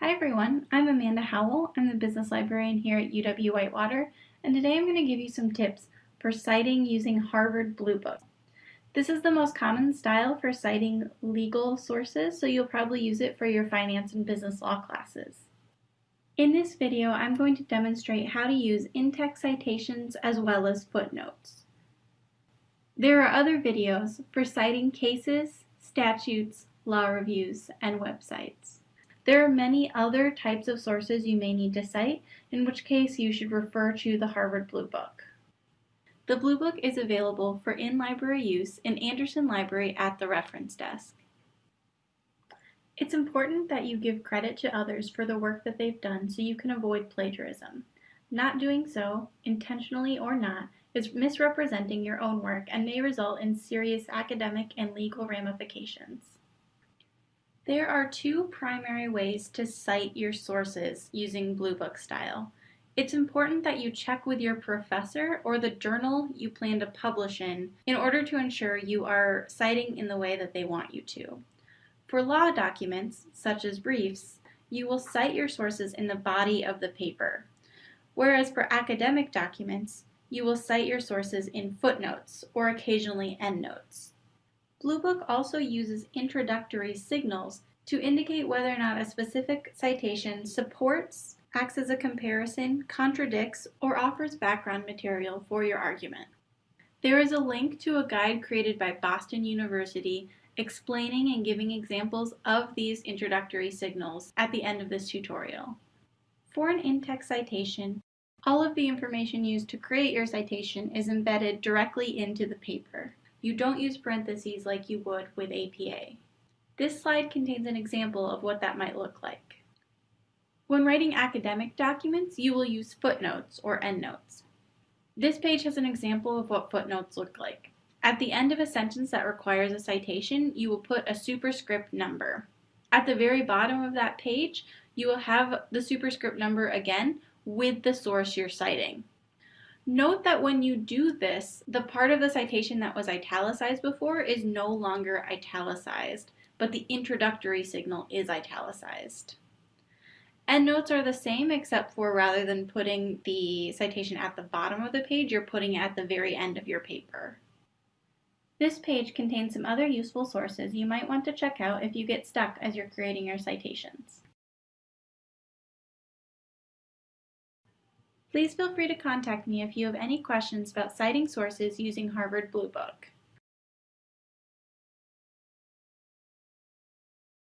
Hi everyone, I'm Amanda Howell. I'm the business librarian here at UW Whitewater, and today I'm going to give you some tips for citing using Harvard Blue Book. This is the most common style for citing legal sources, so you'll probably use it for your finance and business law classes. In this video, I'm going to demonstrate how to use in-text citations as well as footnotes. There are other videos for citing cases, statutes, law reviews, and websites. There are many other types of sources you may need to cite, in which case you should refer to the Harvard Blue Book. The Blue Book is available for in-library use in Andersen Library at the reference desk. It's important that you give credit to others for the work that they've done so you can avoid plagiarism. Not doing so, intentionally or not, is misrepresenting your own work and may result in serious academic and legal ramifications. There are two primary ways to cite your sources using Blue Book style. It's important that you check with your professor or the journal you plan to publish in in order to ensure you are citing in the way that they want you to. For law documents, such as briefs, you will cite your sources in the body of the paper. Whereas for academic documents, you will cite your sources in footnotes or occasionally endnotes. Bluebook also uses introductory signals to indicate whether or not a specific citation supports, acts as a comparison, contradicts, or offers background material for your argument. There is a link to a guide created by Boston University explaining and giving examples of these introductory signals at the end of this tutorial. For an in-text citation, all of the information used to create your citation is embedded directly into the paper. You don't use parentheses like you would with APA. This slide contains an example of what that might look like. When writing academic documents, you will use footnotes or endnotes. This page has an example of what footnotes look like. At the end of a sentence that requires a citation, you will put a superscript number. At the very bottom of that page, you will have the superscript number again, with the source you're citing. Note that when you do this, the part of the citation that was italicized before is no longer italicized, but the introductory signal is italicized. Endnotes are the same except for rather than putting the citation at the bottom of the page, you're putting it at the very end of your paper. This page contains some other useful sources you might want to check out if you get stuck as you're creating your citations. Please feel free to contact me if you have any questions about citing sources using Harvard Blue Book.